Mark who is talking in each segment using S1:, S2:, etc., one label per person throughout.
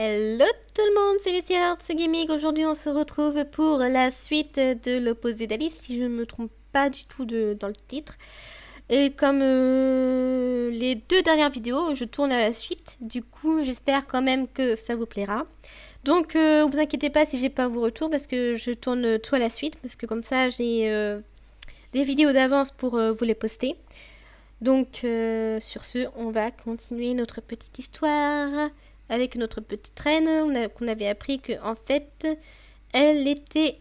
S1: Hello tout le monde, c'est Lucie Hearts Gaming. Aujourd'hui, on se retrouve pour la suite de l'opposé d'Alice, si je ne me trompe pas du tout dans le titre. Et comme euh, les deux dernières vidéos, je tourne à la suite. Du coup, j'espère quand même que ça vous plaira. Donc, euh, vous inquiétez pas si j'ai pas vos retours, parce que je tourne tout à la suite, parce que comme ça, j'ai euh, des vidéos d'avance pour euh, vous les poster. Donc, euh, sur ce, on va continuer notre petite histoire avec notre petite reine. Qu'on avait appris que en fait, elle était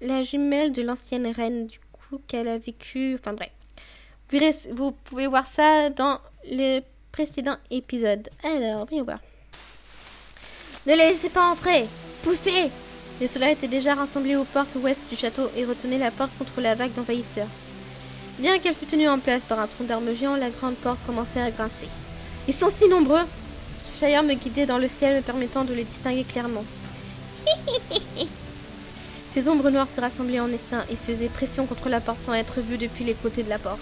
S1: la jumelle de l'ancienne reine, du coup, qu'elle a vécu. Enfin bref. Vous, vous pouvez voir ça dans le précédent épisode. Alors, voyons voir. Ne les laissez pas entrer Poussez Les soldats étaient déjà rassemblés aux portes ouest du château et retenaient la porte contre la vague d'envahisseurs. Bien qu'elle fût tenue en place par un tronc d'armes géant, la grande porte commençait à grincer. Ils sont si nombreux Cheshire me guidait dans le ciel, me permettant de les distinguer clairement. Ces ombres noires se rassemblaient en essaim et faisaient pression contre la porte sans être vues depuis les côtés de la porte.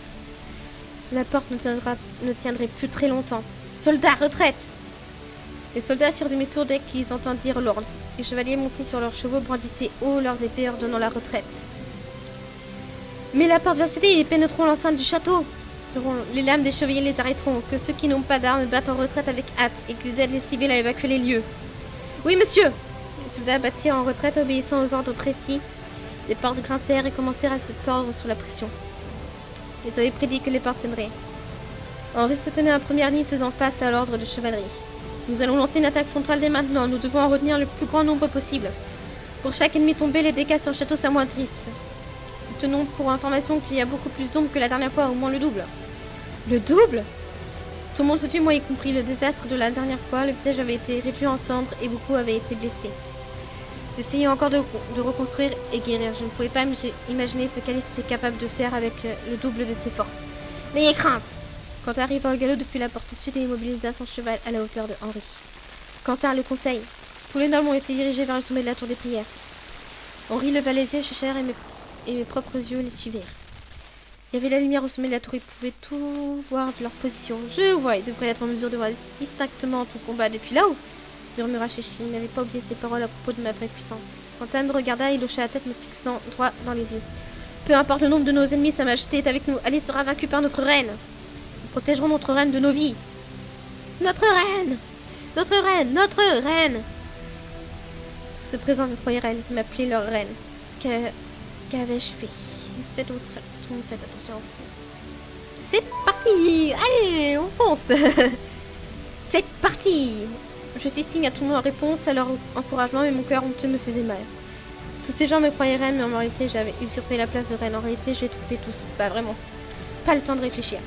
S1: La porte ne, tiendra- ne tiendrait plus très longtemps. Soldats, retraite Les soldats firent demi-tour dès qu'ils entendirent l'ordre. Les chevaliers montés sur leurs chevaux brandissaient haut leurs épées ordonnant la retraite. Mais la porte va céder et ils pénétreront l'enceinte du château. Les lames des chevaliers les arrêteront. Que ceux qui n'ont pas d'armes battent en retraite avec hâte et qu'ils aident les civils à évacuer les lieux. Oui, monsieur Les soldats battirent en retraite obéissant aux ordres précis. Les portes grincèrent et commencèrent à se tordre sous la pression. Ils avaient prédit que les portes céderaient. Henri se tenait en première ligne faisant face à l'ordre de chevalerie. Nous allons lancer une attaque frontale dès maintenant. Nous devons en retenir le plus grand nombre possible. Pour chaque ennemi tombé, les dégâts sur le château s'amoindrissent. Tenons pour information qu'il y a beaucoup plus d'ombres que la dernière fois, au moins le double. Le double? Tout le monde se tut, moi y compris. Le désastre de la dernière fois, le village avait été réduit en cendres et beaucoup avaient été blessés. J'essayais encore de, reconstruire et guérir. Je ne pouvais pas imagi- imaginer ce qu'Alice était capable de faire avec euh, le double de ses forces. N'ayez crainte Quentin arriva au galop depuis la porte sud et immobilisa son cheval à la hauteur de Henri. Quentin le conseil. Tous les nobles ont été dirigés vers le sommet de la tour des prières. Henri leva les yeux, cher et et mes propres yeux les suivirent. Il y avait la lumière au sommet de la tour, ils pouvaient tout voir de leur position. Je vois, ils devraient être en mesure de voir distinctement tout combat depuis là-haut, murmura Chéchi. Il n'avait pas oublié ses paroles à propos de ma vraie puissance. Quentin me regarda et hocha la tête, me fixant droit dans les yeux. Peu importe le nombre de nos ennemis, Sa Majesté est avec nous. Alice sera vaincue par notre reine. Nous protégerons notre reine de nos vies. Notre reine Notre reine Notre reine Tous ceux présents me croyaient reine, m'appelaient leur reine. Qu'avais-je fait? Faites faites attention. C'est parti Allez, on fonce C'est parti Je fis signe à tout le monde en réponse à leur encouragement, mais mon cœur honteux me faisait mal. Tous ces gens me croyaient reine, mais en réalité, j'avais usurpé la place de reine. En réalité, j'ai tout fait tous. Pas vraiment. Pas le temps de réfléchir.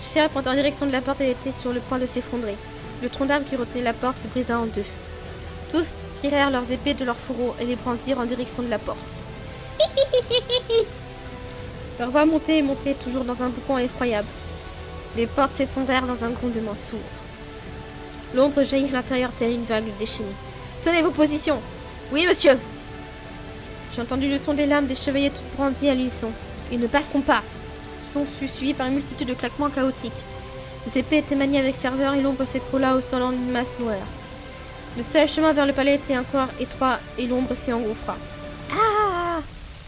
S1: Cheshire pointa en direction de la porte, elle était sur le point de s'effondrer. Le tronc d'arbre qui retenait la porte se brisa en deux. Tous tirèrent leurs épées de leurs fourreaux et les brandirent en direction de la porte. Leur voix montait et montait, toujours dans un boucan effroyable. Les portes s'effondrèrent dans un grondement sourd. L'ombre jaillit l'intérieur telle une vague déchaînée. Tenez vos positions Oui, monsieur J'ai entendu le son des lames des chevaliers toutes brandies à l'unisson. Ils ne passeront pas Ce son fut suivi par une multitude de claquements chaotiques. Les épées étaient maniées avec ferveur et l'ombre s'écroula au sol en une masse noire. Le seul chemin vers le palais était encore étroit et l'ombre s'y engouffra.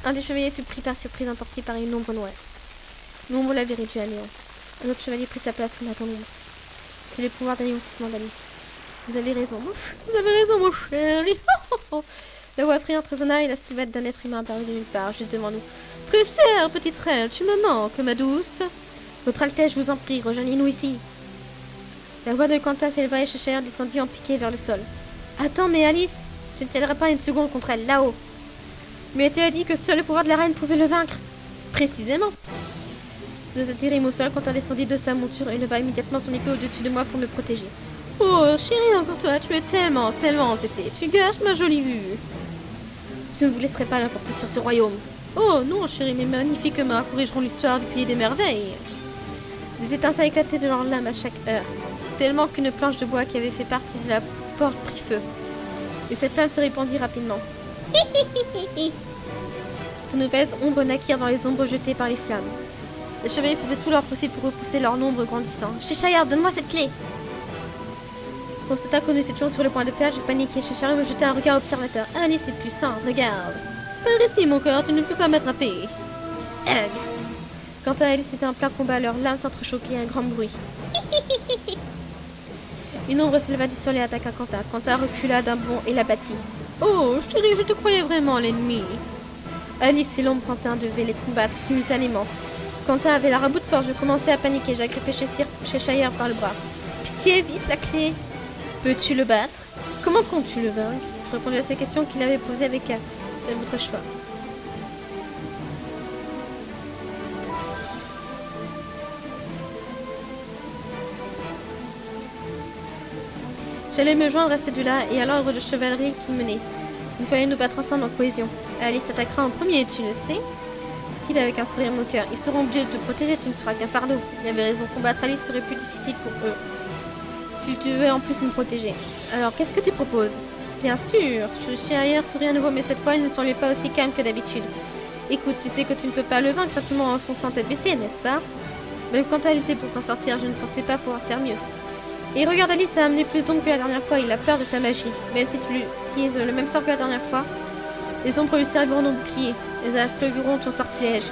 S1: Un des chevaliers fut pris par surprise, emporté par une ombre noire. L'ombre l'avait réduit à néant. Un autre chevalier prit sa place comme l'ombre. C'est le pouvoir d'anéantissement d'Ali? Vous avez raison, Vous avez raison, mon chéri. La voix priante résonna et la silhouette d'un être humain apparut de nulle part, juste devant nous. Très chère petite reine, tu me manques, ma douce. Votre Altesse, je vous en prie, rejoignez-nous ici. La voix de Quentin s'éleva et Cheshire descendit en piqué vers le sol. Attends, mais Alice, tu ne t'aideras pas une seconde contre elle, là-haut. Mais tu as dit que seul le pouvoir de la reine pouvait le vaincre. Précisément. Nous atterrîmes au sol, Quentin descendit de sa monture et leva immédiatement son épée au-dessus de moi pour me protéger. Oh, chérie, encore toi, tu es tellement, tellement entêtée. Tu gâches ma jolie vue. Je ne vous laisserai pas l'emporter sur ce royaume. Oh non, chérie, mes magnifiques mains corrigeront l'histoire du pays des merveilles. Des étincelles éclataient de leurs lames à chaque heure, tellement qu'une planche de bois qui avait fait partie de la porte prit feu. Et cette flamme se répandit rapidement. De nouvelles ombres naquirent dans les ombres jetées par les flammes. Les chevaliers faisaient tout leur possible pour repousser leur nombre grandissant. Cheshire, donne-moi cette clé constata qu'on était toujours sur le point de perdre, j'ai paniqué. Cheshire me jetait un regard observateur. Alice est puissant, regarde. Par ici, mon cœur, tu ne peux pas m'attraper. Hug. Quant à Alice, c'était un plein combat, leurs lames s'entrechoquaient un grand bruit. Une ombre s'éleva du sol et attaqua Quentin. Quentin recula d'un bond et la battit. Oh, chérie, je te croyais vraiment l'ennemi. Alice et l'ombre Quentin devaient les combattre simultanément. Quentin avait la rabout de force, je commençais à paniquer. J'agrippais Cheshire par le bras. Pitié, vite, la clé. Peux-tu le battre? Comment comptes-tu le vaincre? Je répondis à ces questions qu'il avait posées avec elle. C'est votre choix. J'allais me joindre à celui-là et à l'ordre de chevalerie qui menait. Il fallait nous battre ensemble en cohésion. Alice t'attaquera en premier, tu le sais dit avec un sourire moqueur. Ils seront obligés de te protéger, tu ne seras qu'un fardeau. Il avait raison, combattre Alice serait plus difficile pour eux. Si tu veux en plus nous protéger. Alors, qu'est-ce que tu proposes? Bien sûr, je suis arrière souris à nouveau, mais cette fois, il ne semblait pas aussi calme que d'habitude. Écoute, tu sais que tu ne peux pas le vaincre simplement en fonçant tête baissée, n'est-ce pas? Même quand à lutter pour s'en sortir, je ne pensais pas pouvoir faire mieux. Et regarde Alice a amené plus d'ombre que la dernière fois, il a peur de ta magie. Même si tu utilises le même sort que la dernière fois, les ombres lui serviront de bouclier. Les affleureront ton sortilège.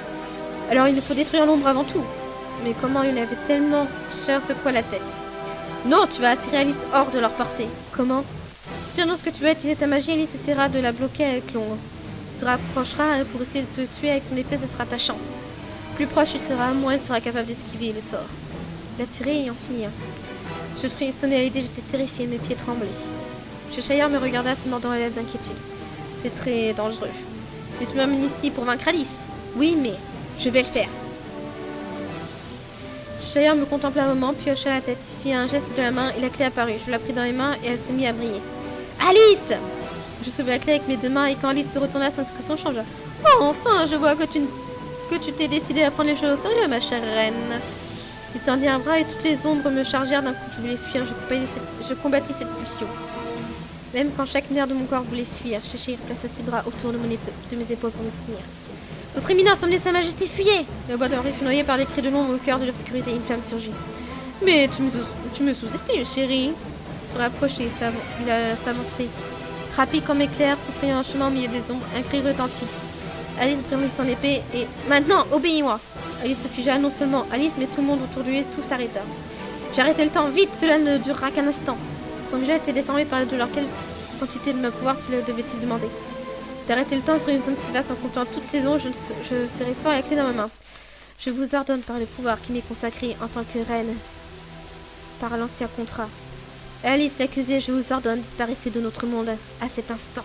S1: Alors il nous faut détruire l'ombre avant tout. Mais comment il avait tellement cher quoi la tête? Non, tu vas attirer Alice hors de leur portée. Comment? Si tu annonces que tu veux utiliser ta magie, Alice essaiera de la bloquer avec l'ombre. Il se rapprochera pour essayer de te tuer avec son épée, ce sera ta chance. Plus proche il sera, moins il sera capable d'esquiver le sort. L'attirer et en finir. Je frissonnais à l'idée, j'étais terrifiée, mes pieds tremblaient. Cheshire me regarda se mordant à l'aise d'inquiétude. C'est très dangereux. Mais tu m'amènes ici pour vaincre Alice. Oui, mais je vais le faire. Cheshire me contempla un moment, puis hocha la tête, fit un geste de la main et la clé apparut. Je la pris dans les mains et elle se mit à briller. Alice Je sauvai la clé avec mes deux mains et quand Alice se retourna, son expression changea. Oh, enfin, je vois que tu que tu t'es décidé à prendre les choses au sérieux, ma chère reine. Il tendit un bras et toutes les ombres me chargèrent d'un coup. Je voulais fuir, je combattis cette pulsion. Même quand chaque nerf de mon corps voulait fuir, Cheshire plaça ses bras autour de, mes épaules pour me soutenir. Votre éminence, emmenez sa majesté, fuyez La boîte d'or fut noyée par les cris de l'ombre au cœur de l'obscurité. Une flamme surgit. Mais tu me, sous-estimes, chérie. Se rapprochait, il s'avançait. Rapide comme éclair, se un chemin au milieu des ombres, un cri retentit. Alice prit son épée et... Maintenant, obéis-moi Alice se figea, non seulement Alice, mais tout le monde autour de lui, tout s'arrêta. J'ai arrêté le temps, vite, cela ne durera qu'un instant. Son visage était déformé par la douleur. Quelle quantité de ma pouvoir cela devait-il demander? D'arrêter le temps sur une zone si vaste en comptant toutes ces je, serai fort la clé dans ma main. Je vous ordonne par le pouvoir qui m'est consacré en tant que reine, par l'ancien contrat. Alice l'accusée, je vous ordonne, disparaissez de notre monde à cet instant.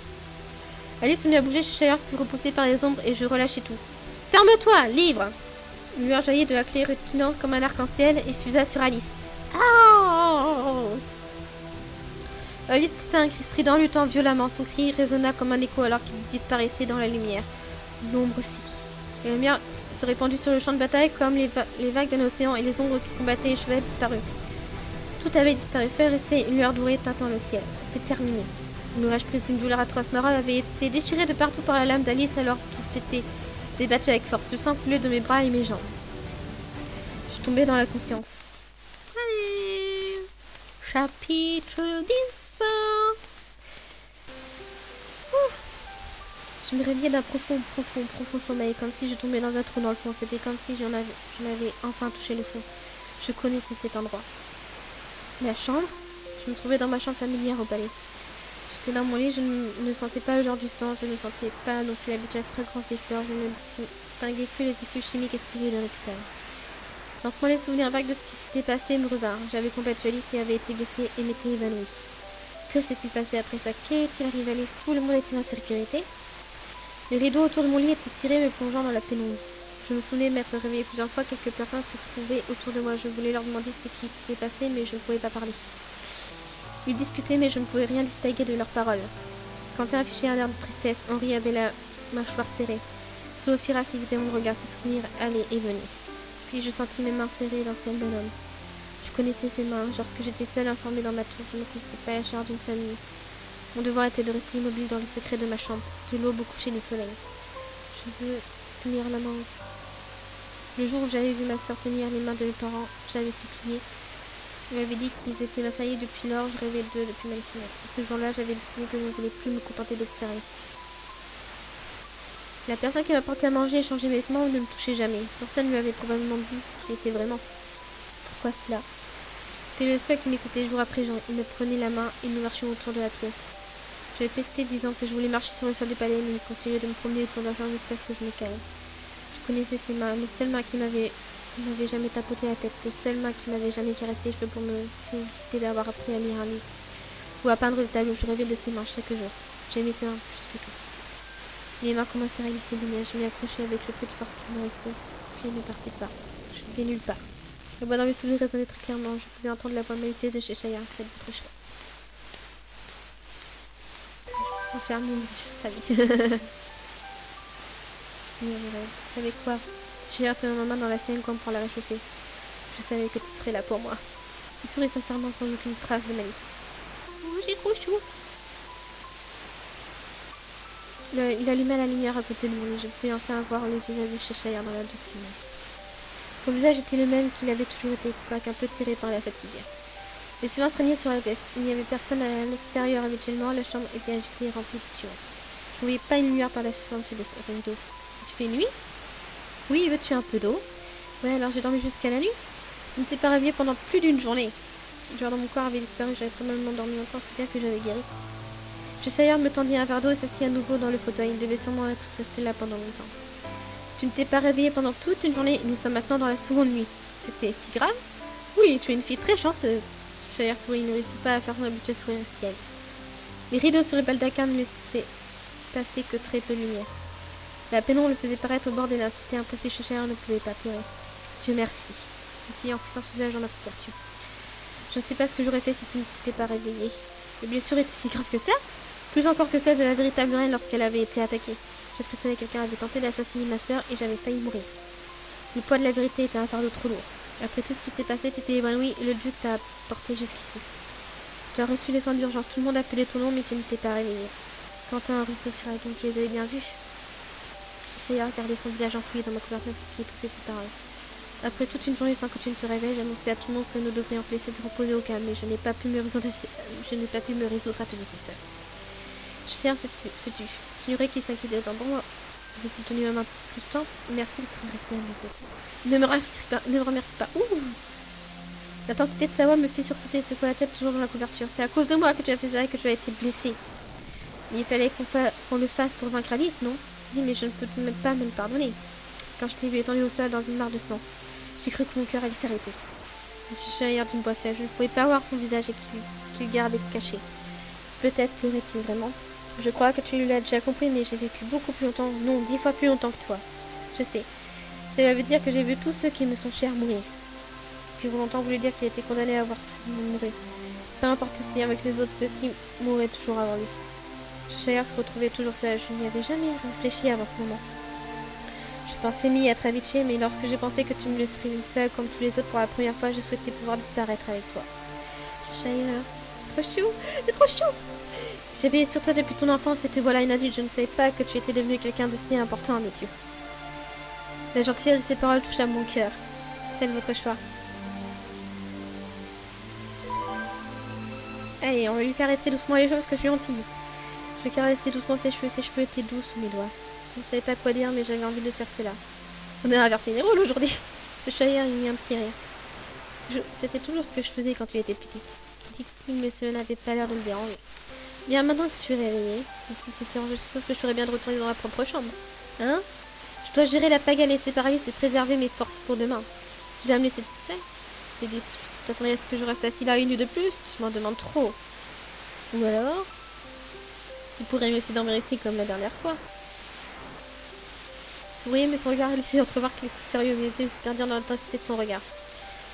S1: Alice se mit à bouger, Cheshire fut repoussé par les ombres et je relâchai tout. Ferme-toi, livre Une lueur jaillit de la clé retenante comme un arc-en-ciel et fusa sur Alice. Oh Alice poussa un cri strident, luttant violemment. Son cri résonna comme un écho alors qu'il disparaissait dans la lumière. L'ombre aussi. La lumière se répandit sur le champ de bataille comme les, vagues d'un océan et les ombres qui combattaient les chevaliers disparurent. Tout avait disparu. Seul restait une lueur dorée teintant le ciel. C'est terminé. Le mirage prise d'une douleur atroce. Nora avait été déchirée de partout par la lame d'Alice alors qu'il s'était débattu avec force. Le sang coulait de mes bras et mes jambes. Je tombais dans la conscience. Allez Chapitre 10 je me réveillais d'un profond, profond, profond sommeil, comme si je tombais dans un trou dans le fond. C'était comme si j'en avais, enfin touché le fond. Je connaissais cet endroit. Ma chambre Je me trouvais dans ma chambre familière au palais. Dans mon lit, je ne, sentais pas le genre du sang, je ne sentais pas non plus l'habitude fragrance des fleurs, je ne distinguais plus les effets chimiques exprimés dans l'hôpital. Lentement, les souvenirs vagues de ce qui s'était passé me revinrent. J'avais combattu Alice et avait été blessée et m'étais évanouie. Que s'est-il passé après ça? Qu'est-il arrivé à Tout le monde était en sécurité? Les rideaux autour de mon lit étaient tirés, me plongeant dans la pénombre. Je me souvenais de m'être réveillée plusieurs fois. Quelques personnes se trouvaient autour de moi. Je voulais leur demander ce qui s'était passé, mais je ne pouvais pas parler. Ils discutaient, mais je ne pouvais rien distinguer de leurs paroles. Quentin affichait un air de tristesse. Henri avait la mâchoire serrée. Sophie suivait mon regard. Ses souvenirs allaient et venaient. Puis je sentis mes mains serrées dans celles d'un homme. Je connaissais ses mains. Lorsque j'étais seule informée dans ma tour, je ne connaissais pas la charge d'une famille. Mon devoir était de rester immobile dans le secret de ma chambre, de l'aube au coucher du soleil. Je veux tenir la main aussi. Le jour où j'avais vu ma soeur tenir les mains de mes parents, j'avais supplié Il m'avait dit qu'ils étaient ma famille depuis lors, je rêvais d'eux depuis ma naissance. Ce jour-là, j'avais décidé que je ne voulais plus me contenter d'observer. La personne qui m'a porté à manger et changé mes vêtements ne me touchait jamais. Personne ne lui avait probablement dit qui était vraiment. Pourquoi cela? C'était le seul qui m'écoutait jour après jour. Il me prenait la main et nous marchions autour de la pièce. J'avais pesté disant que je voulais marcher sur le sol du palais, mais il continuait de me promener autour de la chambre jusqu'à que je me calme. Je connaissais ses mains, les seules mains qui m'avaient ne m'avait jamais tapoté la tête. Les seules mains qui m'avaient jamais caressé les cheveux pour me féliciter d'avoir appris à lire un livre. Ou à peindre le tableau. Je rêvais de ses mains chaque jour. J'aimais ses mains plus que tout. Les mains commençaient à glisser du Je m'y accrochais avec le peu de force qui me restait. Puis elle ne partait pas. Je ne vais nulle part. La voix dans mes souvenirs résonnait très clairement. Je pouvais entendre la voix malicieuse de Chaya, celle de votre choix. Je vais faire mon je savais. Quoi? J'ai hâte ma main dans la sienne comme pour la réchauffer. Je savais que tu serais là pour moi. Il sourit sincèrement sans aucune trace de malice. Oh, j'ai trop chaud. il allumait la lumière à côté de et je pouvais enfin voir les visage de Cheshire dans la douce. Son visage était le même qu'il avait toujours été, quoique un peu tiré par la fatigue. Le silence régnait sur la pièce. Il n'y avait personne à l'extérieur habituellement. La chambre était agitée et remplie de sueur. Je ne voyais pas une lumière par la fenêtre de rideau. Tu fais nuit? Oui, veux-tu un peu d'eau? Ouais, alors j'ai dormi jusqu'à la nuit. Je ne t'ai pas réveillé pendant plus d'une journée. Genre dans mon corps avait disparu, j'avais probablement dormi longtemps, c'est bien que j'avais guéri. Je me tendit un verre d'eau et s'assit à nouveau dans le fauteuil. Il devait sûrement être resté là pendant longtemps. Tu ne t'es pas réveillé pendant toute une journée. Nous sommes maintenant dans la seconde nuit. C'était si grave? Oui, tu es une fille très chanceuse. Chahir sourit, ne réussit pas à faire son habituel sourire ciel. Les rideaux sur le baldaquin ne laissaient passer que très peu de lumière. La pénombre le faisait paraître au bord des lacs. C'était impossible, Cheshire ne pouvait pas pleurer. Dieu merci. dit en poussant son visage en application. Je ne sais pas ce que j'aurais fait si tu ne t'étais pas réveillé. Les blessures étaient si graves que ça? Plus encore que celle de la véritable reine lorsqu'elle avait été attaquée. Je que quelqu'un avait tenté d'assassiner ma sœur et j'avais failli mourir. Le poids de la vérité était un fardeau trop lourd. Après tout ce qui s'est passé, tu t'es évanoui et le duc t'a porté jusqu'ici. Tu as reçu les soins d'urgence. Tout le monde a appelé ton nom, mais tu ne t'es pas réveillé. Quentin, Séphira, donc tu les avais bien vus j'ai regardé son visage enfoui dans ma couverture qui étouffait ses paroles. Après toute une journée sans que tu ne te réveilles, j'annonçais à tout le monde que nous devrions te laisser te reposer au calme, mais je n'ai pas pu me résoudre, je n'ai pas pu me résoudre à te laisser seul. Cher, sais-tu, j'ignorais qu'il s'inquiétait autant pour moi. J'ai tenu ma main plus de temps. Merci de rester à. Ne me remercie pas, ne me remercie pas. Ouh L'intensité de sa voix me fait sursauter et secouer la tête toujours dans la couverture. C'est à cause de moi que tu as fait ça et que tu as été blessé. Il fallait qu'on le fasse pour vaincre Alice, non? Mais je ne peux même pas me le pardonner. Quand je t'ai vu étendu au sol dans une mare de sang, j'ai cru que mon cœur allait s'arrêter. Je suis ailleurs d'une voix faible, je ne pouvais pas voir son visage et qu'il gardait caché. Peut-être pleurait-il vraiment. Je crois que tu l'as déjà compris, mais j'ai vécu beaucoup plus longtemps, non, dix fois plus longtemps que toi. Je sais. Ça veut dire que j'ai vu tous ceux qui me sont chers mourir. Puis longtemps voulu dire qu'il était condamné à avoir mourir. Peu importe ce avec les autres, ceux-ci mouraient toujours avant lui. Shire se retrouvait toujours seul. Je n'y avais jamais réfléchi avant ce moment. Je pensais m'y être habituée, mais lorsque j'ai pensé que tu me laisserais seule comme tous les autres pour la première fois, je souhaitais pouvoir disparaître avec toi. Shire, trop chou, trop chou J'ai veillé sur toi depuis ton enfance et te voilà une adulte. Je ne savais pas que tu étais devenu quelqu'un de si important à mes yeux. La gentillesse de ces paroles touche à mon cœur. C'est votre choix. Allez, on va lui faire rester doucement les choses parce que je suis gentille. Je caressais doucement ses cheveux, ses cheveux étaient doux sous mes doigts. Je ne savais pas quoi dire, mais j'avais envie de faire cela. On a inversé les rôles aujourd'hui. Le chahir, mit un petit rire. C'était toujours ce que je faisais quand tu étais petit. mais cela n'avait pas l'air de me déranger. Bien, maintenant que tu es réveillé, je suppose que je ferais bien de retourner dans ma propre chambre. Hein? Je dois gérer la pagaille et séparer et préserver mes forces pour demain. Tu vas me laisser toute seule? Tu t'attendrais à ce que je reste assis là une nuit de plus? Je m'en demande trop. Ou alors il pourrait me laisser dormir ici comme la dernière fois. Souriez, mais son regard laissait entrevoir qu'il était sérieux, mais yeux se dans l'intensité de son regard.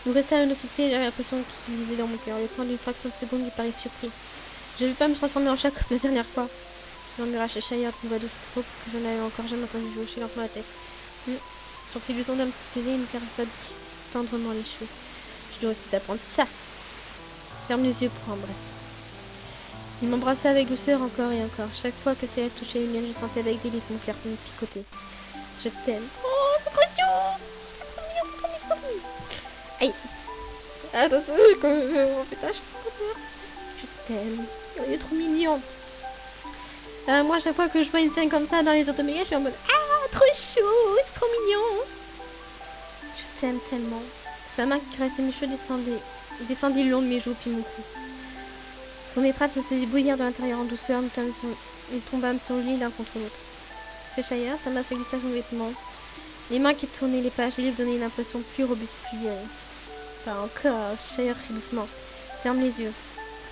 S1: Nous restâmes une occupés et j'avais l'impression qu'il lisait dans mon cœur. Le temps d'une fraction de seconde, il paraît surpris. Je ne vais pas me transformer en chat comme la dernière fois. Murmura Cheshire d'une voix douce trop que je n'avais encore jamais entendu hocher lentement la tête. Hum. J'en suis le son d'un petit baiser et une caresse tendrement les cheveux. Je dois aussi t'apprendre ça. Ferme les yeux pour bref. Il m'embrassait avec douceur encore et encore. Chaque fois que ses lèvres touchaient les miennes, je sentais avec délice mon cœur me picoter. Je t'aime. Oh, c'est trop Aïe. Attends, quand je... Oh putain, je t'aime. Il est trop mignon. Euh, moi, chaque fois que je vois une scène comme ça dans les automégas, je suis en mode Ah, trop chou, c'est trop mignon. Je t'aime tellement. Sa main qui caressait mes cheveux descendait, descendait le long de mes joues puis mon cou. Son étreinte me faisait bouillir de l'intérieur en douceur, nous tombâmes sur lit l'un contre l'autre. Cheshire, sa main se glissa sur mes vêtements. Les mains qui tournaient les pages livres donnaient une impression plus robuste, plus vieille. Pas encore, Cheshire doucement. Ferme les yeux.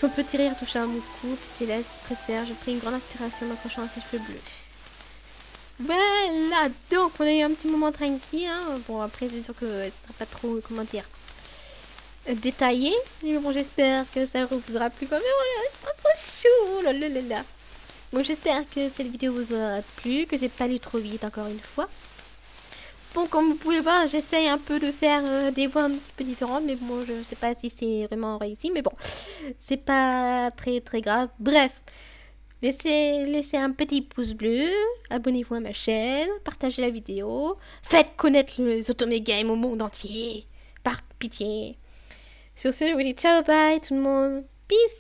S1: Son petit rire toucha mon cou, puis ses lèvres se pressèrent. Je pris une grande inspiration m'accrochant à ses cheveux bleus. Voilà, donc on a eu un petit moment tranquille. Hein. Bon, après, c'est sûr que ce sera pas trop, comment dire, détaillé. Mais bon, j'espère que ça vous aura plu quand même. C'est trop chou. Là, là, là. Bon, j'espère que cette vidéo vous aura plu, que j'ai pas lu trop vite encore une fois. Bon, comme vous pouvez voir, j'essaye un peu de faire euh, des voix un petit peu différentes, mais bon, je sais pas si c'est vraiment réussi, mais bon, c'est pas très très grave. Bref, laissez, laissez un petit pouce bleu, abonnez-vous à ma chaîne, partagez la vidéo, faites connaître les Otome Game au monde entier, par pitié. Sur ce, je vous dis ciao, bye tout le monde, peace